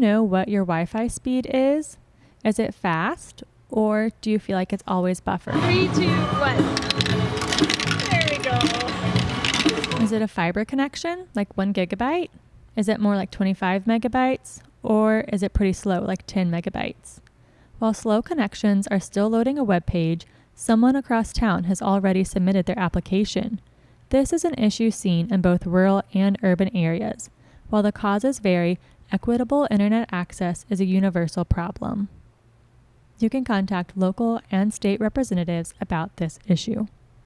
Know what your Wi Fi speed is? Is it fast or do you feel like it's always buffered? Three, two, one. There we go. Is it a fiber connection, like one gigabyte? Is it more like 25 megabytes? Or is it pretty slow, like 10 megabytes? While slow connections are still loading a web page, someone across town has already submitted their application. This is an issue seen in both rural and urban areas. While the causes vary, equitable internet access is a universal problem. You can contact local and state representatives about this issue.